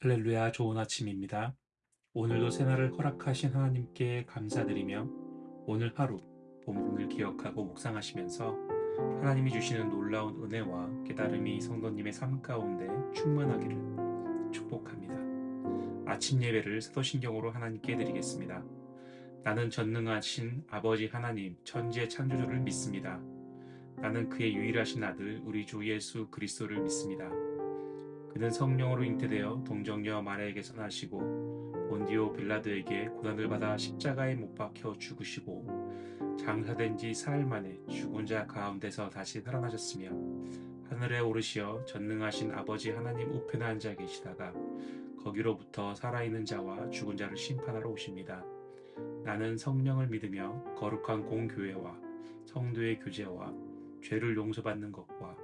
할렐루야 좋은 아침입니다. 오늘도 새날을 허락하신 하나님께 감사드리며 오늘 하루 본문을 기억하고 묵상하시면서 하나님이 주시는 놀라운 은혜와 깨달음이 성도님의 삶 가운데 충만하기를 축복합니다. 아침 예배를 사도신경으로 하나님께 드리겠습니다. 나는 전능하신 아버지 하나님 천지의 창조주를 믿습니다. 나는 그의 유일하신 아들 우리 주 예수 그리스도를 믿습니다. 그는 성령으로 잉태되어 동정녀 마리아에게서 나시고 본디오 빌라드에게 고난을 받아 십자가에 못 박혀 죽으시고 장사된 지 사흘 만에 죽은 자 가운데서 다시 살아나셨으며 하늘에 오르시어 전능하신 아버지 하나님 우편에 앉아 계시다가 거기로부터 살아있는 자와 죽은 자를 심판하러 오십니다. 나는 성령을 믿으며 거룩한 공교회와 성도의 교제와 죄를 용서받는 것과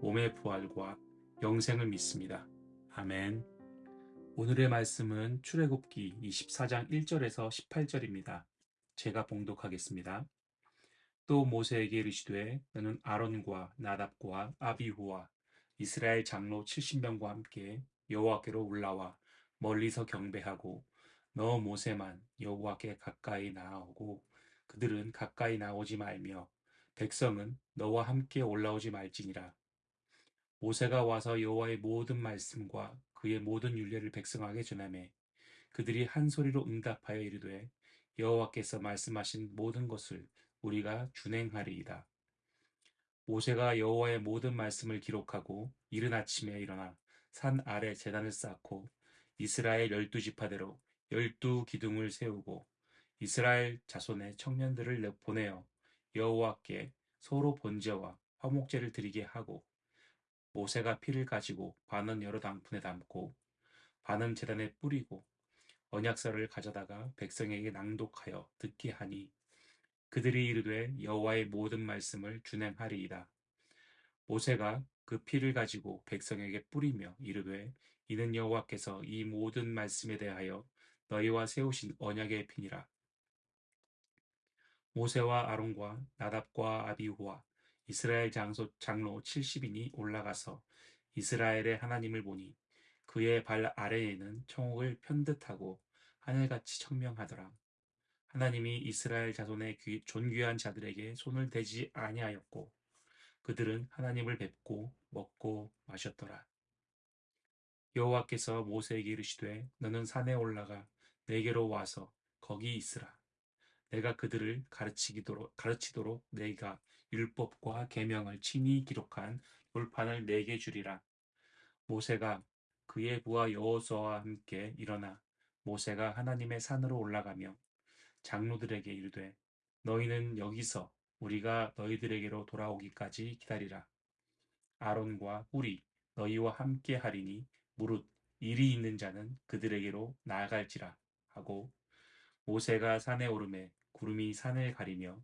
몸의 부활과 영생을 믿습니다. 아멘. 오늘의 말씀은 출애굽기 24장 1절에서 18절입니다. 제가 봉독하겠습니다. 또 모세에게 이르시되 너는 아론과 나답과 아비후와 이스라엘 장로 70명과 함께 여호와께로 올라와 멀리서 경배하고 너 모세만 여호와께 가까이 나아오고 그들은 가까이 나오지 말며 백성은 너와 함께 올라오지 말지니라 모세가 와서 여호와의 모든 말씀과 그의 모든 율례를 백성에게 전하매 그들이 한 소리로 응답하여 이르되 여호와께서 말씀하신 모든 것을 우리가 준행하리이다. 모세가 여호와의 모든 말씀을 기록하고 이른 아침에 일어나 산 아래 재단을 쌓고 이스라엘 열두 지파대로 열두 기둥을 세우고 이스라엘 자손의 청년들을 보내어 여호와께 소로 번제와 화목제를 드리게 하고 모세가 피를 가지고 반은 여러 당분에 담고 반은 재단에 뿌리고 언약서를 가져다가 백성에게 낭독하여 듣게 하니 그들이 이르되 여호와의 모든 말씀을 준행하리이다. 모세가 그 피를 가지고 백성에게 뿌리며 이르되 이는 여호와께서 이 모든 말씀에 대하여 너희와 세우신 언약의 피니라. 모세와 아론과 나답과 아비후와 이스라엘 장소, 장로 70인이 올라가서 이스라엘의 하나님을 보니 그의 발 아래에는 청옥을 편듯하고 하늘같이 청명하더라. 하나님이 이스라엘 자손의 존귀한 자들에게 손을 대지 아니하였고 그들은 하나님을 뵙고 먹고 마셨더라. 여호와께서 모세에게 이르시되 너는 산에 올라가 내게로 와서 거기 있으라. 내가 그들을 가르치도록, 가르치도록 내가 율법과 계명을 친히 기록한 돌판을 네 개 주리라. 모세가 그의 부하 여호수아와 함께 일어나 모세가 하나님의 산으로 올라가며 장로들에게 이르되 너희는 여기서 우리가 너희들에게로 돌아오기까지 기다리라. 아론과 우리 너희와 함께 하리니 무릇 일이 있는 자는 그들에게로 나아갈지라 하고 모세가 산에 오르매 구름이 산을 가리며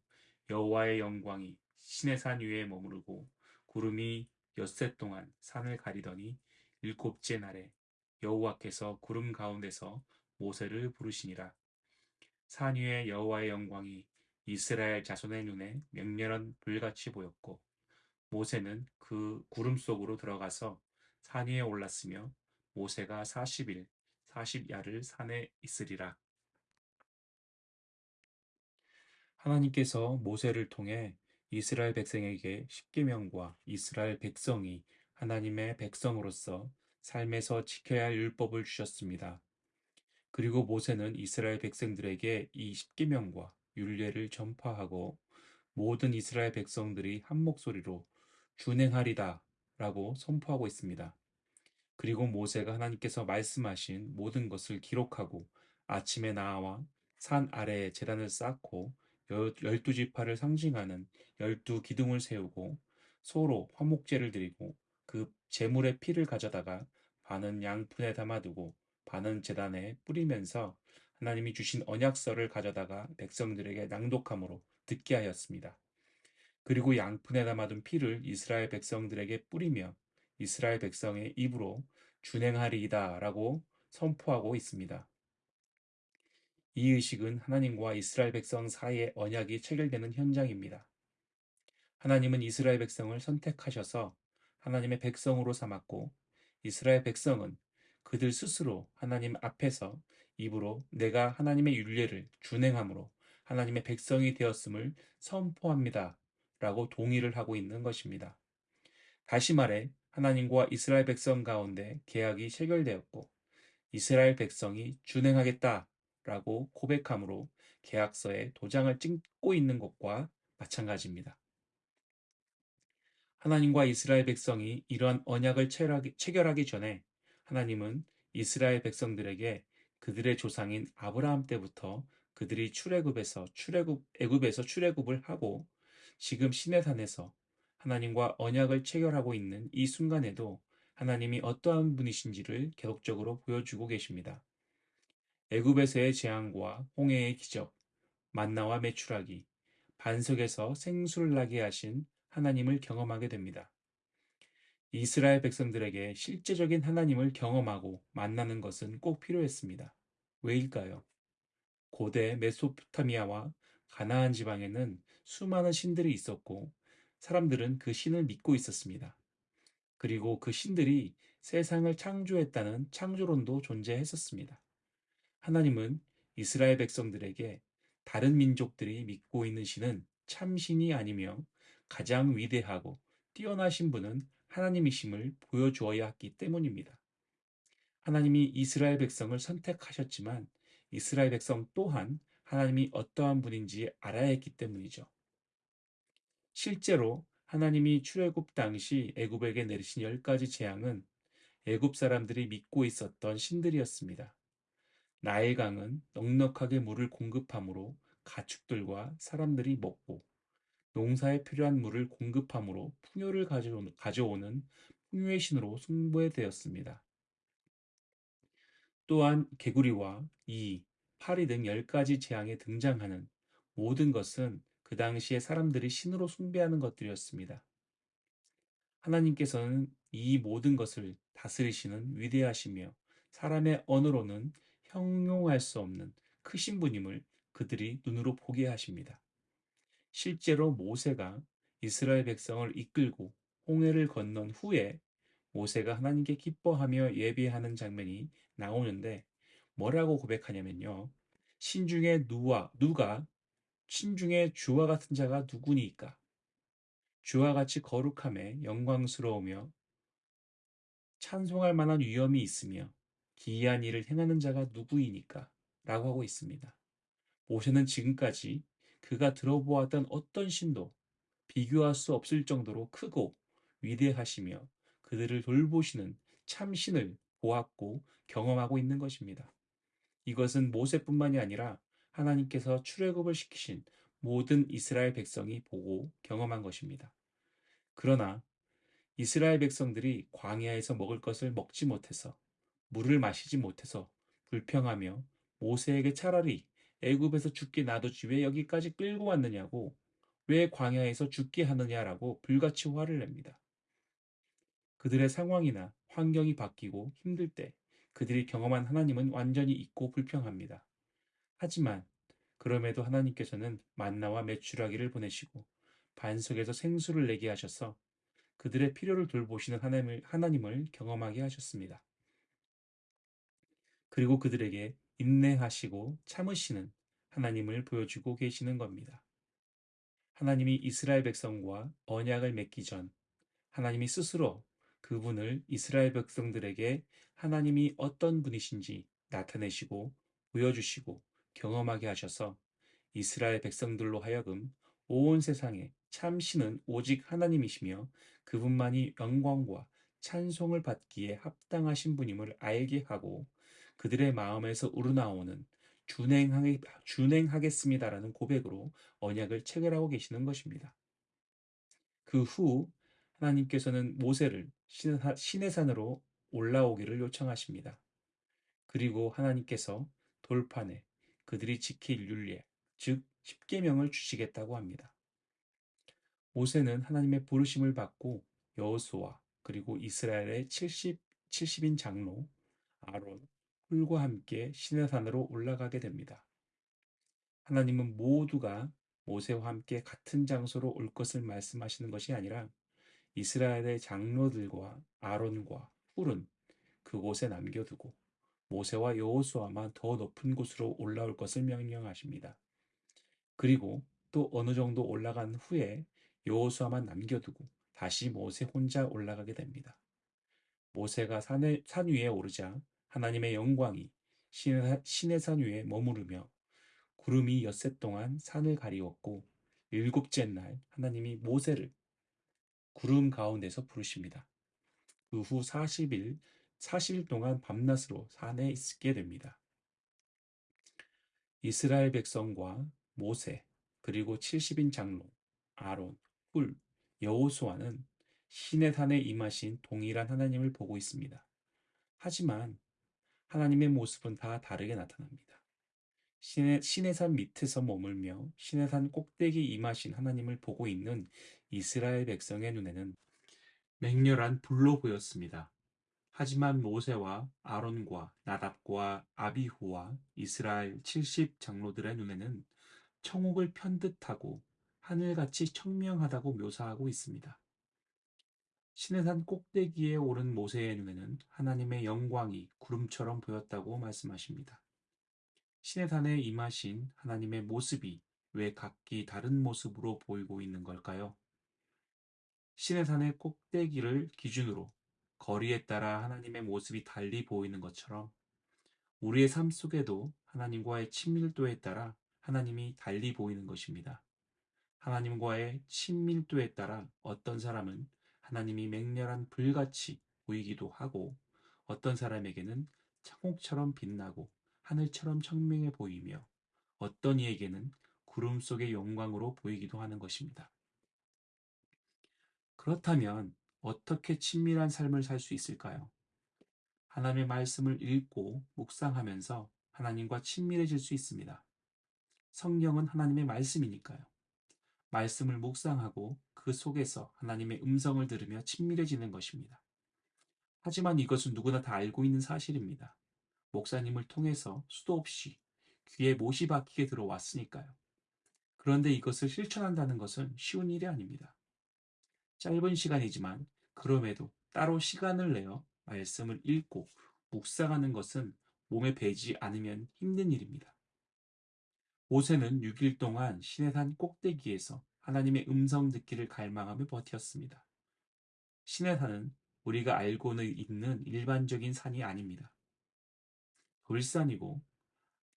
여호와의 영광이 신의 산 위에 머무르고 구름이 엿새 동안 산을 가리더니 일곱째 날에 여호와께서 구름 가운데서 모세를 부르시니라. 산 위에 여호와의 영광이 이스라엘 자손의 눈에 맹렬한 불같이 보였고 모세는 그 구름 속으로 들어가서 산 위에 올랐으며 모세가 40일 40야를 산에 있으리라. 하나님께서 모세를 통해 이스라엘 백성에게 십계명과 이스라엘 백성이 하나님의 백성으로서 삶에서 지켜야 할 율법을 주셨습니다. 그리고 모세는 이스라엘 백성들에게 이 십계명과 율례를 전파하고 모든 이스라엘 백성들이 한 목소리로 준행하리다 라고 선포하고 있습니다. 그리고 모세가 하나님께서 말씀하신 모든 것을 기록하고 아침에 나와 산 아래에 재단을 쌓고 열두 지파를 상징하는 열두 기둥을 세우고 소로 화목제를 드리고 그 제물의 피를 가져다가 반은 양푼에 담아두고 반은 재단에 뿌리면서 하나님이 주신 언약서를 가져다가 백성들에게 낭독함으로 듣게 하였습니다. 그리고 양푼에 담아둔 피를 이스라엘 백성들에게 뿌리며 이스라엘 백성의 입으로 준행하리이다 라고 선포하고 있습니다. 이 의식은 하나님과 이스라엘 백성 사이의 언약이 체결되는 현장입니다. 하나님은 이스라엘 백성을 선택하셔서 하나님의 백성으로 삼았고 이스라엘 백성은 그들 스스로 하나님 앞에서 입으로 내가 하나님의 율례를 준행함으로 하나님의 백성이 되었음을 선포합니다. 라고 동의를 하고 있는 것입니다. 다시 말해 하나님과 이스라엘 백성 가운데 계약이 체결되었고 이스라엘 백성이 준행하겠다 라고 고백함으로 계약서에 도장을 찍고 있는 것과 마찬가지입니다. 하나님과 이스라엘 백성이 이러한 언약을 체결하기 전에 하나님은 이스라엘 백성들에게 그들의 조상인 아브라함 때부터 그들이 출애굽에서 출애굽 애굽에서 출애굽을 하고 지금 시내산에서 하나님과 언약을 체결하고 있는 이 순간에도 하나님이 어떠한 분이신지를 계속적으로 보여주고 계십니다. 애굽에서의 재앙과 홍해의 기적, 만나와 메추라기, 반석에서 생수를 나게 하신 하나님을 경험하게 됩니다. 이스라엘 백성들에게 실제적인 하나님을 경험하고 만나는 것은 꼭 필요했습니다. 왜일까요? 고대 메소포타미아와 가나안 지방에는 수많은 신들이 있었고 사람들은 그 신을 믿고 있었습니다. 그리고 그 신들이 세상을 창조했다는 창조론도 존재했었습니다. 하나님은 이스라엘 백성들에게 다른 민족들이 믿고 있는 신은 참신이 아니며 가장 위대하고 뛰어나신 분은 하나님이심을 보여주어야 했기 때문입니다. 하나님이 이스라엘 백성을 선택하셨지만 이스라엘 백성 또한 하나님이 어떠한 분인지 알아야 했기 때문이죠. 실제로 하나님이 출애굽 당시 애굽에게 내리신 열 가지 재앙은 애굽 사람들이 믿고 있었던 신들이었습니다. 나일강은 넉넉하게 물을 공급함으로 가축들과 사람들이 먹고 농사에 필요한 물을 공급함으로 풍요를 가져오는 풍요의 신으로 숭배되었습니다. 또한 개구리와 이, 파리 등 10가지 재앙에 등장하는 모든 것은 그 당시에 사람들이 신으로 숭배하는 것들이었습니다. 하나님께서는 이 모든 것을 다스리시는 위대하시며 사람의 언어로는 형용할 수 없는 크신 분임을 그들이 눈으로 보게 하십니다. 실제로 모세가 이스라엘 백성을 이끌고 홍해를 건넌 후에 모세가 하나님께 기뻐하며 예배하는 장면이 나오는데 뭐라고 고백하냐면요. 신중에 누와 누가 신중에 주와 같은 자가 누구니까 주와 같이 거룩함에 영광스러우며 찬송할 만한 위엄이 있으며 기이한 일을 행하는 자가 누구이니까 라고 하고 있습니다. 모세는 지금까지 그가 들어보았던 어떤 신도 비교할 수 없을 정도로 크고 위대하시며 그들을 돌보시는 참신을 보았고 경험하고 있는 것입니다. 이것은 모세뿐만이 아니라 하나님께서 출애굽을 시키신 모든 이스라엘 백성이 보고 경험한 것입니다. 그러나 이스라엘 백성들이 광야에서 먹을 것을 먹지 못해서 물을 마시지 못해서 불평하며 모세에게 차라리 애굽에서 죽게 놔두지 왜 여기까지 끌고 왔느냐고 왜 광야에서 죽게 하느냐라고 불같이 화를 냅니다. 그들의 상황이나 환경이 바뀌고 힘들 때 그들이 경험한 하나님은 완전히 잊고 불평합니다. 하지만 그럼에도 하나님께서는 만나와 메추라기를 보내시고 반석에서 생수를 내게 하셔서 그들의 필요를 돌보시는 하나님을, 하나님을 경험하게 하셨습니다. 그리고 그들에게 인내하시고 참으시는 하나님을 보여주고 계시는 겁니다. 하나님이 이스라엘 백성과 언약을 맺기 전 하나님이 스스로 그분을 이스라엘 백성들에게 하나님이 어떤 분이신지 나타내시고 보여주시고 경험하게 하셔서 이스라엘 백성들로 하여금 온 세상에 참신은 오직 하나님이시며 그분만이 영광과 찬송을 받기에 합당하신 분임을 알게 하고 그들의 마음에서 우러나오는 준행하겠, 준행하겠습니다라는 고백으로 언약을 체결하고 계시는 것입니다. 그 후 하나님께서는 모세를 시내산으로 올라오기를 요청하십니다. 그리고 하나님께서 돌판에 그들이 지킬 율례, 즉 십계명을 주시겠다고 합니다. 모세는 하나님의 부르심을 받고 여호수아 그리고 이스라엘의 70, 70인 장로 아론, hul과 함께 시내산으로 올라가게 됩니다. 하나님은 모두가 모세와 함께 같은 장소로 올 것을 말씀하시는 것이 아니라 이스라엘의 장로들과 아론과 훌은 그곳에 남겨두고 모세와 여호수아만 더 높은 곳으로 올라올 것을 명령하십니다. 그리고 또 어느 정도 올라간 후에 여호수아만 남겨두고 다시 모세 혼자 올라가게 됩니다. 모세가 산에, 산 위에 오르자 하나님의 영광이 신의, 산 위에 머무르며 구름이 엿새 동안 산을 가리웠고 일곱째 날 하나님이 모세를 구름 가운데서 부르십니다. 그 후 40일, 40일 동안 밤낮으로 산에 있게 됩니다. 이스라엘 백성과 모세, 그리고 70인 장로, 아론, 훌, 여호수아는 신의 산에 임하신 동일한 하나님을 보고 있습니다. 하지만 하나님의 모습은 다 다르게 나타납니다. 신의, 신의 산 밑에서 머물며 신의 산 꼭대기 임하신 하나님을 보고 있는 이스라엘 백성의 눈에는 맹렬한 불로 보였습니다. 하지만 모세와 아론과 나답과 아비후와 이스라엘 70 장로들의 눈에는 청옥을 편듯하고 하늘같이 청명하다고 묘사하고 있습니다. 신의산 꼭대기에 오른 모세의 눈에는 하나님의 영광이 구름처럼 보였다고 말씀하십니다. 신의산에 임하신 하나님의 모습이 왜 각기 다른 모습으로 보이고 있는 걸까요? 신의산의 꼭대기를 기준으로 거리에 따라 하나님의 모습이 달리 보이는 것처럼 우리의 삶 속에도 하나님과의 친밀도에 따라 하나님이 달리 보이는 것입니다. 하나님과의 친밀도에 따라 어떤 사람은 하나님이 맹렬한 불같이 보이기도 하고 어떤 사람에게는 창옥처럼 빛나고 하늘처럼 청명해 보이며 어떤 이에게는 구름 속의 영광으로 보이기도 하는 것입니다. 그렇다면 어떻게 친밀한 삶을 살 수 있을까요? 하나님의 말씀을 읽고 묵상하면서 하나님과 친밀해질 수 있습니다. 성경은 하나님의 말씀이니까요. 말씀을 묵상하고 그 속에서 하나님의 음성을 들으며 친밀해지는 것입니다. 하지만 이것은 누구나 다 알고 있는 사실입니다. 목사님을 통해서 수도 없이 귀에 못이 박히게 들어왔으니까요. 그런데 이것을 실천한다는 것은 쉬운 일이 아닙니다. 짧은 시간이지만 그럼에도 따로 시간을 내어 말씀을 읽고 묵상하는 것은 몸에 배지 않으면 힘든 일입니다. 모세는 6일 동안 시내산 꼭대기에서 하나님의 음성 듣기를 갈망하며 버텼습니다. 시내산은 우리가 알고는 있는 일반적인 산이 아닙니다. 돌산이고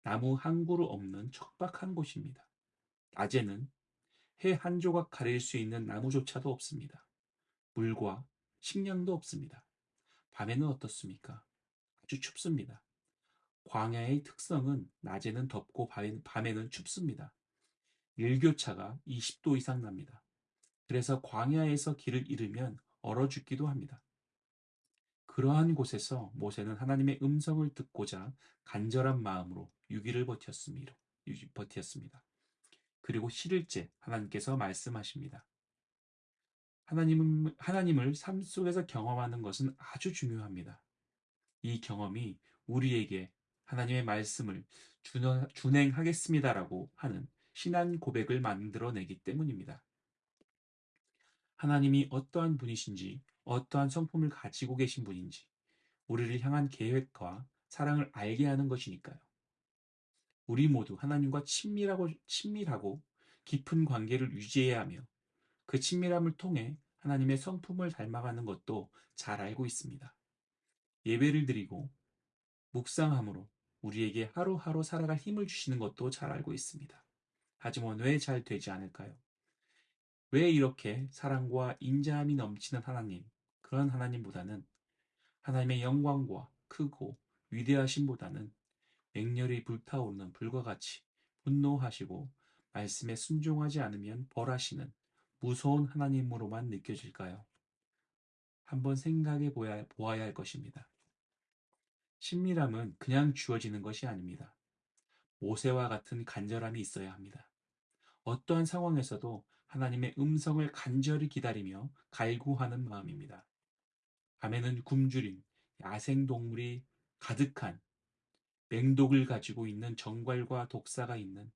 나무 한 그루 없는 척박한 곳입니다. 낮에는 해 한 조각 가릴 수 있는 나무조차도 없습니다. 물과 식량도 없습니다. 밤에는 어떻습니까? 아주 춥습니다. 광야의 특성은 낮에는 덥고 밤에는 춥습니다. 일교차가 20도 이상 납니다. 그래서 광야에서 길을 잃으면 얼어 죽기도 합니다. 그러한 곳에서 모세는 하나님의 음성을 듣고자 간절한 마음으로 6일을 버텼습니다. 버텼습니다. 그리고 7일째 하나님께서 말씀하십니다. 하나님은, 하나님을 삶 속에서 경험하는 것은 아주 중요합니다. 이 경험이 우리에게 하나님의 말씀을 준행하겠습니다라고 하는 신앙 고백을 만들어내기 때문입니다. 하나님이 어떠한 분이신지, 어떠한 성품을 가지고 계신 분인지, 우리를 향한 계획과 사랑을 알게 하는 것이니까요. 우리 모두 하나님과 친밀하고, 친밀하고 깊은 관계를 유지해야 하며 그 친밀함을 통해 하나님의 성품을 닮아가는 것도 잘 알고 있습니다. 예배를 드리고 묵상함으로 우리에게 하루하루 살아갈 힘을 주시는 것도 잘 알고 있습니다. 하지만 왜 잘 되지 않을까요? 왜 이렇게 사랑과 인자함이 넘치는 하나님, 그런 하나님보다는 하나님의 영광과 크고 위대하심보다는 맹렬히 불타오르는 불과 같이 분노하시고 말씀에 순종하지 않으면 벌하시는 무서운 하나님으로만 느껴질까요? 한번 생각해 보아야 할 것입니다. 친밀함은 그냥 주어지는 것이 아닙니다. 모세와 같은 간절함이 있어야 합니다. 어떠한 상황에서도 하나님의 음성을 간절히 기다리며 갈구하는 마음입니다. 밤에는 굶주린 야생동물이 가득한 맹독을 가지고 있는 정갈과 독사가 있는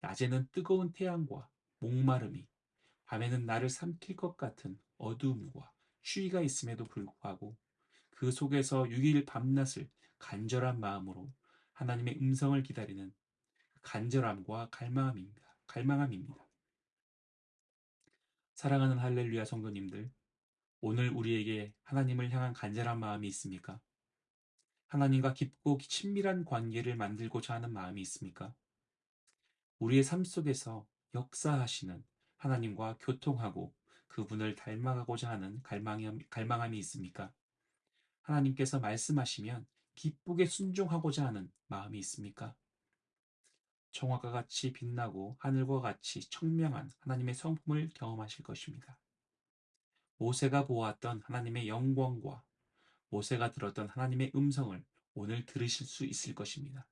낮에는 뜨거운 태양과 목마름이 밤에는 나를 삼킬 것 같은 어두움과 추위가 있음에도 불구하고 그 속에서 6일 밤낮을 간절한 마음으로 하나님의 음성을 기다리는 간절함과 갈망함입니다. 갈망함입니다. 사랑하는 할렐루야 성도님들, 오늘 우리에게 하나님을 향한 간절한 마음이 있습니까? 하나님과 깊고 친밀한 관계를 만들고자 하는 마음이 있습니까? 우리의 삶 속에서 역사하시는 하나님과 교통하고 그분을 닮아가고자 하는 갈망함, 갈망함이 있습니까? 하나님께서 말씀하시면 기쁘게 순종하고자 하는 마음이 있습니까? 정화가 같이 빛나고 하늘과 같이 청명한 하나님의 성품을 경험하실 것입니다. 모세가 보았던 하나님의 영광과 모세가 들었던 하나님의 음성을 오늘 들으실 수 있을 것입니다.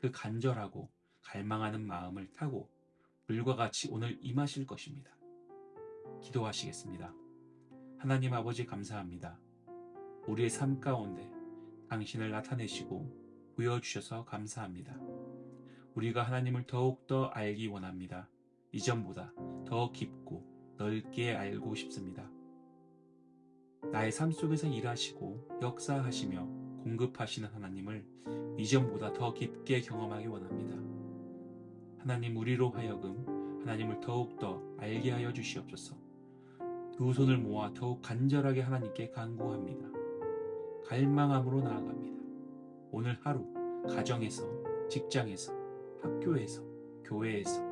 그 간절하고 갈망하는 마음을 타고 물과 같이 오늘 임하실 것입니다. 기도하시겠습니다. 하나님 아버지 감사합니다. 우리의 삶 가운데 당신을 나타내시고 보여주셔서 감사합니다. 우리가 하나님을 더욱더 알기 원합니다. 이전보다 더 깊고 넓게 알고 싶습니다. 나의 삶 속에서 일하시고 역사하시며 공급하시는 하나님을 이전보다 더 깊게 경험하기 원합니다. 하나님 우리로 하여금 하나님을 더욱더 알게 하여 주시옵소서. 두 손을 모아 더욱 간절하게 하나님께 간구합니다. 갈망함으로 나아갑니다. 오늘 하루 가정에서 직장에서 학교에서 교회에서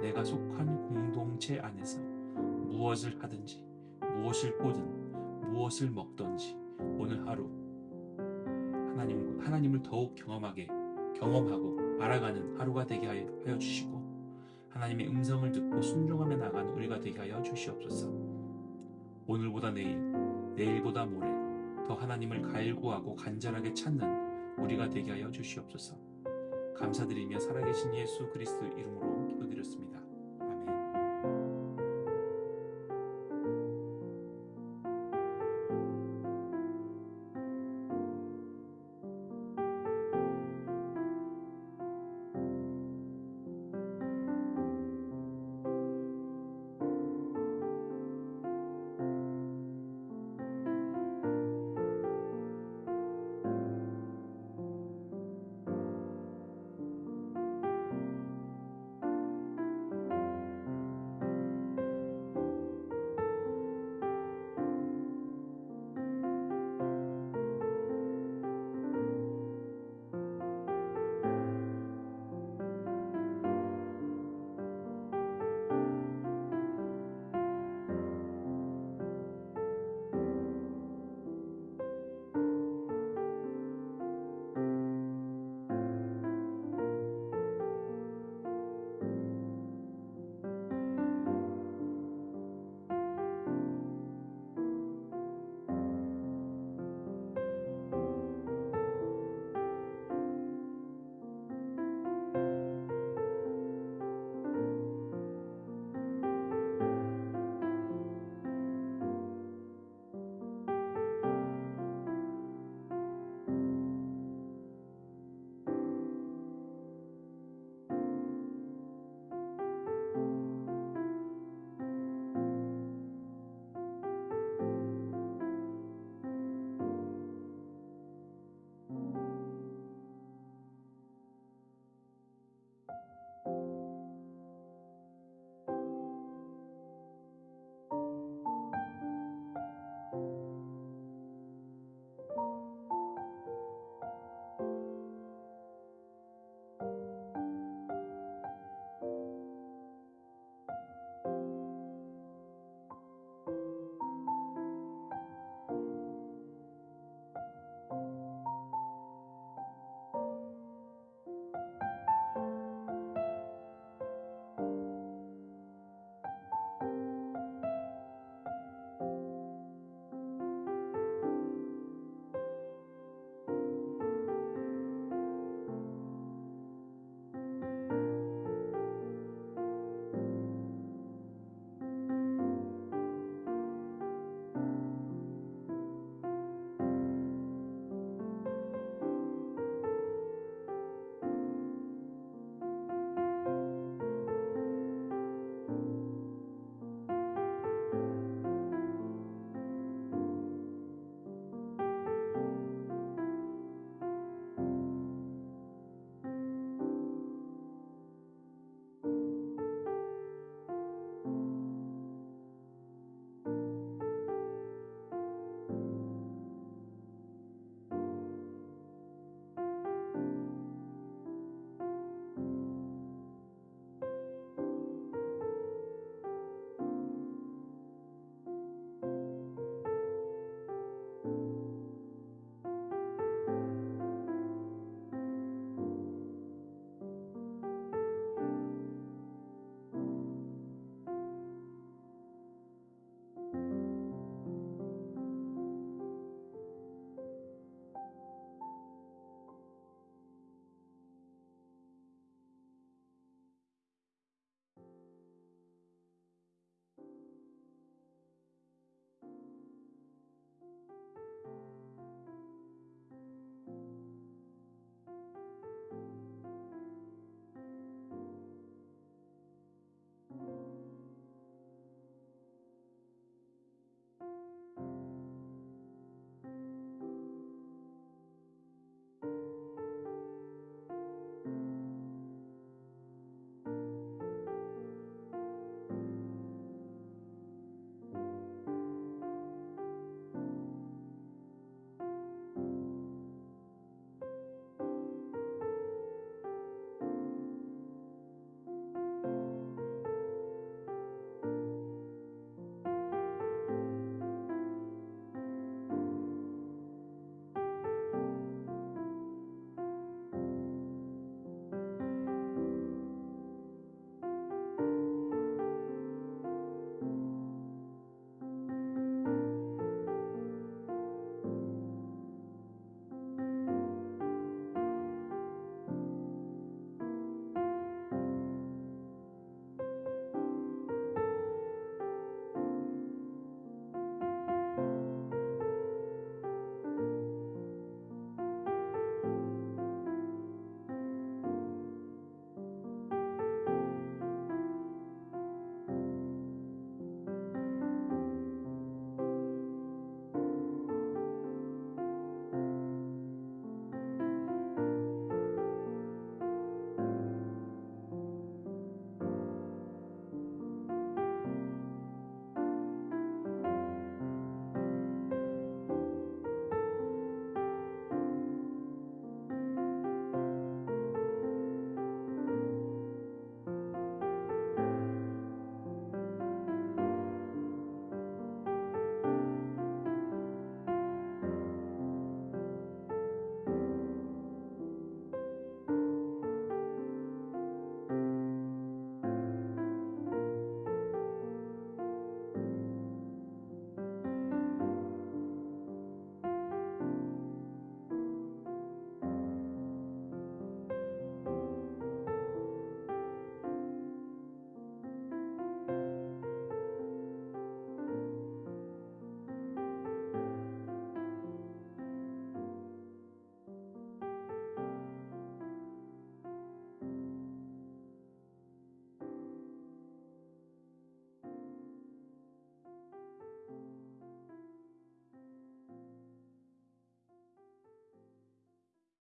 내가 속한 공동체 안에서 무엇을 하든지 무엇을 보든 무엇을 먹든지 오늘 하루 하나님 하나님을 더욱 경험하게 경험하고 알아가는 하루가 되게 하여 주시고 하나님의 음성을 듣고 순종하며 나가는 우리가 되게 하여 주시옵소서. 오늘보다 내일, 내일보다 모레 더 하나님을 갈구하고 간절하게 찾는 우리가 되게 하여 주시옵소서. 감사드리며 살아계신 예수 그리스도 이름으로 기도드렸습니다.